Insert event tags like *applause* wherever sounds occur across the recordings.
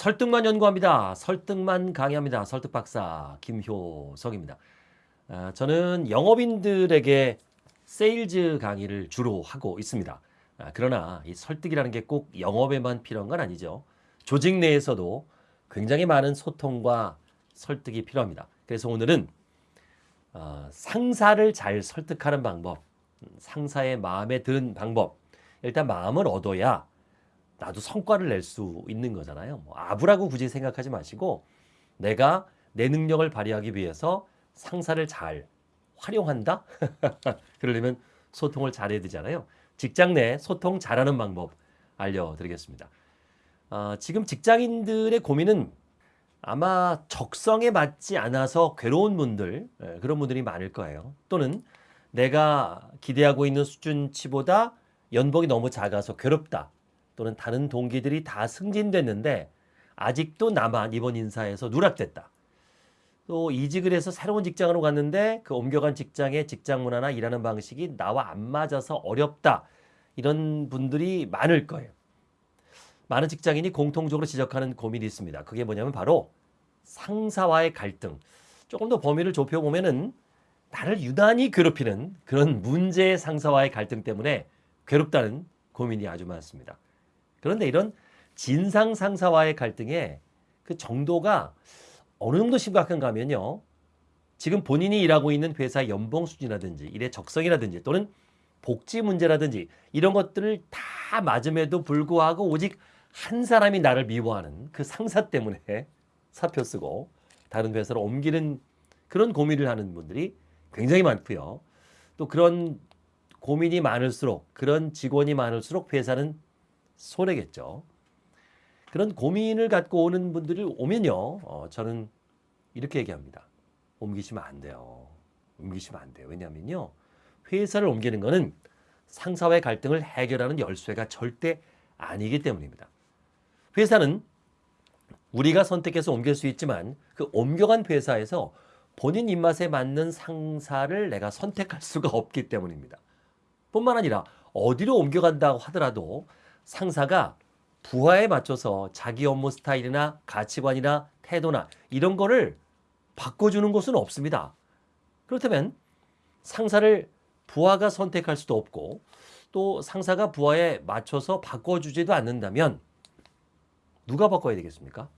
설득만 연구합니다. 설득만 강의합니다. 설득 박사 김효석입니다. 아, 저는 영업인들에게 세일즈 강의를 주로 하고 있습니다. 아, 그러나 이 설득이라는 게 꼭 영업에만 필요한 건 아니죠. 조직 내에서도 굉장히 많은 소통과 설득이 필요합니다. 그래서 오늘은 어, 상사를 잘 설득하는 방법, 음, 상사의 마음에 드는 방법. 일단 마음을 얻어야 나도 성과를 낼 수 있는 거잖아요. 뭐 아부라고 굳이 생각하지 마시고 내가 내 능력을 발휘하기 위해서 상사를 잘 활용한다? *laughs* 그러려면 소통을 잘해야 되잖아요. 직장 내 소통 잘하는 방법 알려드리겠습니다. 어, 지금 직장인들의 고민은 아마 적성에 맞지 않아서 괴로운 분들, 예, 그런 분들이 많을 거예요. 또는 내가 기대하고 있는 수준치보다 연봉이 너무 작아서 괴롭다. 또는 다른 동기들이 다 승진됐는데 아직도 나만 이번 인사에서 누락됐다. 또 이직을 해서 새로운 직장으로 갔는데 그 옮겨간 직장의 직장 문화나 일하는 방식이 나와 안 맞아서 어렵다. 이런 분들이 많을 거예요. 많은 직장인이 공통적으로 지적하는 고민이 있습니다. 그게 뭐냐면 바로 상사와의 갈등. 조금 더 범위를 좁혀보면 은 나를 유난히 괴롭히는 그런 문제의 상사와의 갈등 때문에 괴롭다는 고민이 아주 많습니다. 그런데 이런 진상 상사와의 갈등의 그 정도가 어느 정도 심각한가 하면요. 지금 본인이 일하고 있는 회사의 연봉 수준이라든지 일의 적성이라든지 또는 복지 문제라든지 이런 것들을 다 맞음에도 불구하고 오직 한 사람이 나를 미워하는 그 상사 때문에 *laughs* 사표 쓰고 다른 회사로 옮기는 그런 고민을 하는 분들이 굉장히 많고요. 또 그런 고민이 많을수록 그런 직원이 많을수록 회사는 손해겠죠. 그런 고민을 갖고 오는 분들이 오면요. 어, 저는 이렇게 얘기합니다. 옮기시면 안 돼요. 옮기시면 안 돼요. 왜냐하면요. 회사를 옮기는 것은 상사와의 갈등을 해결하는 열쇠가 절대 아니기 때문입니다. 회사는 우리가 선택해서 옮길 수 있지만 그 옮겨간 회사에서 본인 입맛에 맞는 상사를 내가 선택할 수가 없기 때문입니다. 뿐만 아니라 어디로 옮겨간다고 하더라도 상사가 부하에 맞춰서 자기 업무 스타일이나 가치관이나 태도나 이런 거를 바꿔주는 곳은 없습니다. 그렇다면 상사를 부하가 선택할 수도 없고 또 상사가 부하에 맞춰서 바꿔주지도 않는다면 누가 바꿔야 되겠습니까?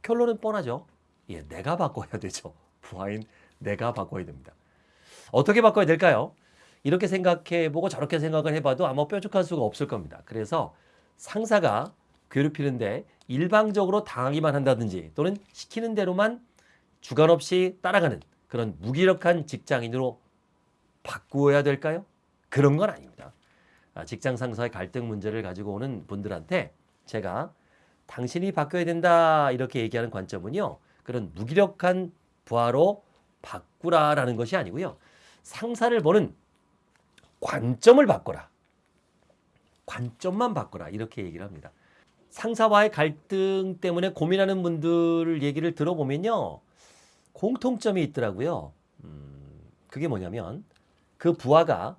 결론은 뻔하죠. 예, 내가 바꿔야 되죠. 부하인 내가 바꿔야 됩니다. 어떻게 바꿔야 될까요? 이렇게 생각해보고 저렇게 생각을 해봐도 아마 뾰족할 수가 없을 겁니다. 그래서 상사가 괴롭히는데 일방적으로 당하기만 한다든지 또는 시키는 대로만 주관 없이 따라가는 그런 무기력한 직장인으로 바꾸어야 될까요? 그런 건 아닙니다. 아, 직장 상사의 갈등 문제를 가지고 오는 분들한테 제가 당신이 바뀌어야 된다 이렇게 얘기하는 관점은요. 그런 무기력한 부하로 바꾸라라는 것이 아니고요. 상사를 보는 관점을 바꿔라. 관점만 바꿔라. 이렇게 얘기를 합니다. 상사와의 갈등 때문에 고민하는 분들 얘기를 들어보면요. 공통점이 있더라고요. 음, 그게 뭐냐면 그 부하가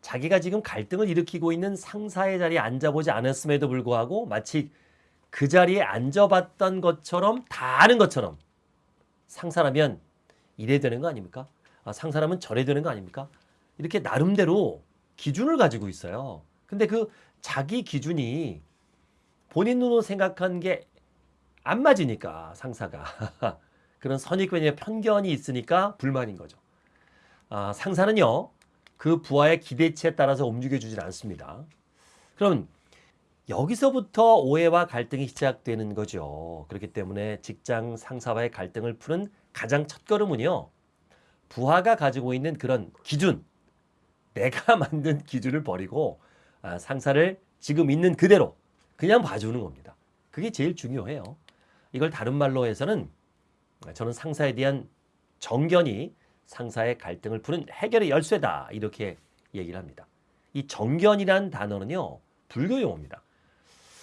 자기가 지금 갈등을 일으키고 있는 상사의 자리에 앉아보지 않았음에도 불구하고 마치 그 자리에 앉아봤던 것처럼 다 아는 것처럼 상사라면 이래 되는 거 아닙니까? 아, 상사라면 저래 되는 거 아닙니까? 이렇게 나름대로 기준을 가지고 있어요. 근데 그 자기 기준이 본인 눈으로 생각한 게 안 맞으니까 상사가 *laughs* 그런 선입견이나 편견이 있으니까 불만인 거죠. 아, 상사는요 그 부하의 기대치에 따라서 움직여주질 않습니다. 그럼 여기서부터 오해와 갈등이 시작되는 거죠. 그렇기 때문에 직장 상사와의 갈등을 푸는 가장 첫 걸음은요. 부하가 가지고 있는 그런 기준, 내가 *laughs* 만든 기준을 버리고 아, 상사를 지금 있는 그대로 그냥 봐주는 겁니다. 그게 제일 중요해요. 이걸 다른 말로 해서는 저는 상사에 대한 정견이 상사의 갈등을 푸는 해결의 열쇠다 이렇게 얘기를 합니다. 이 정견이란 단어는요 불교 용어입니다.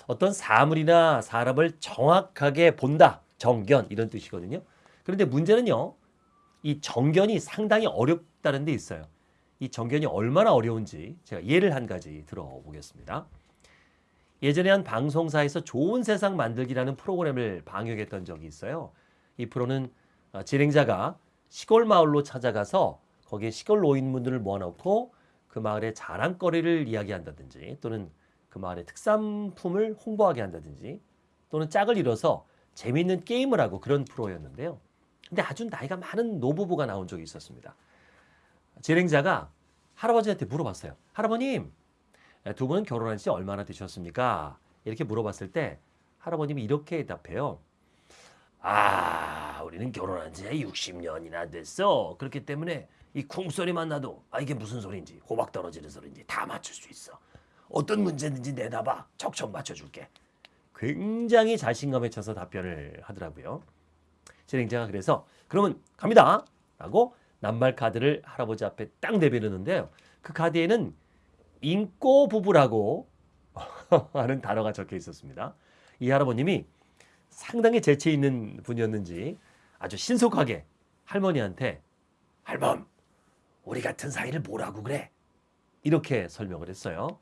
어떤 사물이나 사람을 정확하게 본다 정견 이런 뜻이거든요. 그런데 문제는요 이 정견이 상당히 어렵다는 데 있어요. 이 정견이 얼마나 어려운지 제가 예를 한 가지 들어보겠습니다. 예전에 한 방송사에서 좋은 세상 만들기라는 프로그램을 방영했던 적이 있어요. 이 프로는 어, 진행자가 시골 마을로 찾아가서 거기에 시골 노인분들을 모아놓고 그 마을의 자랑거리를 이야기한다든지 또는 그 마을의 특산품을 홍보하게 한다든지 또는 짝을 이뤄서 재미있는 게임을 하고 그런 프로였는데요. 근데 아주 나이가 많은 노부부가 나온 적이 있었습니다. 진행자가 할아버지한테 물어봤어요. 할아버님, 두 분은 결혼한 지 얼마나 되셨습니까? 이렇게 물어봤을 때 할아버님이 이렇게 답해요. 아, 우리는 결혼한 지 60년이나 됐어. 그렇기 때문에 이 쿵소리만 나도 아 이게 무슨 소리인지 호박 떨어지는 소리인지 다 맞출 수 있어. 어떤 문제든지 내다봐. 척척 맞춰줄게. 굉장히 자신감에 차서 답변을 하더라고요. 진행자가 그래서 그러면 갑니다. 라고 낱말 카드를 할아버지 앞에 딱 내밀었는데요. 그 카드에는 인꼬 부부라고 *laughs* 하는 단어가 적혀 있었습니다. 이 할아버님이 상당히 재치 있는 분이었는지 아주 신속하게 할머니한테 할멈 우리 같은 사이를 뭐라고 그래? 이렇게 설명을 했어요.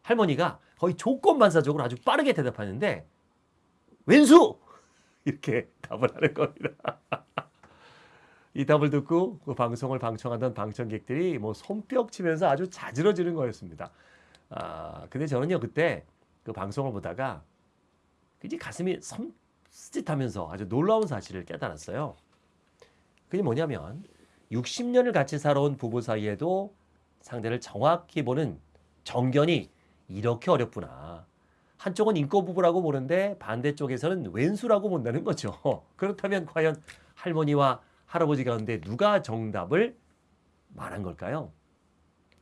할머니가 거의 조건반사적으로 아주 빠르게 대답하는데 왼수 이렇게 *laughs* 답을 하는 겁니다. 이 답을 듣고 그 방송을 방청하던 방청객들이 뭐 손뼉 치면서 아주 자지러지는 거였습니다. 아 근데 저는요 그때 그 방송을 보다가 그지 가슴이 섬찟하면서 아주 놀라운 사실을 깨달았어요. 그게 뭐냐면 60년을 같이 살아온 부부 사이에도 상대를 정확히 보는 정견이 이렇게 어렵구나. 한쪽은 인꼬 부부라고 보는데 반대쪽에서는 왼수라고 본다는 거죠. *laughs* 그렇다면 과연 할머니와 할아버지 가운데 누가 정답을 말한 걸까요?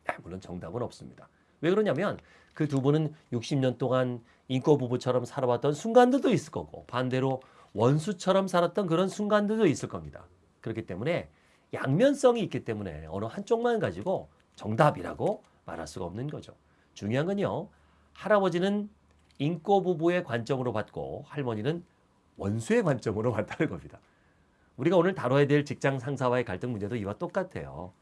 아, 물론 정답은 없습니다. 왜 그러냐면 그 두 분은 60년 동안 인꼬 부부처럼 살아왔던 순간들도 있을 거고 반대로 원수처럼 살았던 그런 순간들도 있을 겁니다. 그렇기 때문에 양면성이 있기 때문에 어느 한쪽만 가지고 정답이라고 말할 수가 없는 거죠. 중요한 건요. 할아버지는 인꼬 부부의 관점으로 봤고 할머니는 원수의 관점으로 *laughs* 봤다는 겁니다. 우리가 오늘 다뤄야 될 직장 상사와의 갈등 문제도 이와 똑같아요.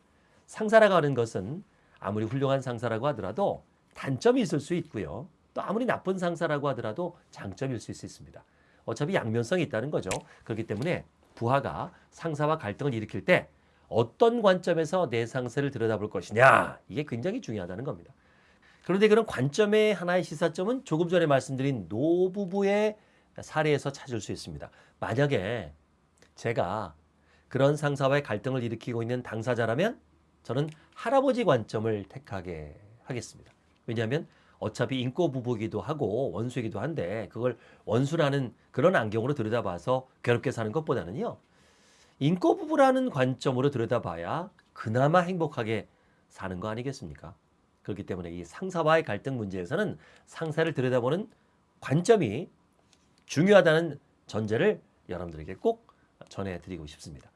상사라고 하는 것은 아무리 훌륭한 상사라고 하더라도 단점이 있을 수 있고요. 또 아무리 나쁜 상사라고 하더라도 장점일 수 있습니다. 어차피 양면성이 있다는 거죠. 그렇기 때문에 부하가 상사와 갈등을 일으킬 때 어떤 관점에서 내 상사를 들여다볼 것이냐 이게 굉장히 중요하다는 겁니다. 그런데 그런 관점의 하나의 시사점은 조금 전에 말씀드린 노부부의 사례에서 찾을 수 있습니다. 만약에 제가 그런 상사와의 갈등을 일으키고 있는 당사자라면 저는 할아버지 관점을 택하게 하겠습니다. 왜냐하면 어차피 인꼬 부부기도 하고 원수이기도 한데 그걸 원수라는 그런 안경으로 들여다봐서 괴롭게 사는 것보다는요. 인꼬 부부라는 관점으로 들여다봐야 그나마 행복하게 사는 거 아니겠습니까? 그렇기 때문에 이 상사와의 갈등 문제에서는 상사를 들여다보는 관점이 중요하다는 전제를 여러분들에게 꼭 전해드리고 싶습니다.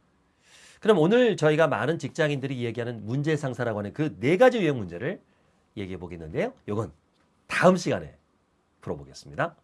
그럼 오늘 저희가 많은 직장인들이 이야기하는 문제 상사라고 하는 그 네 가지 유형 문제를 얘기해 보겠는데요. 이건 다음 시간에 풀어보겠습니다.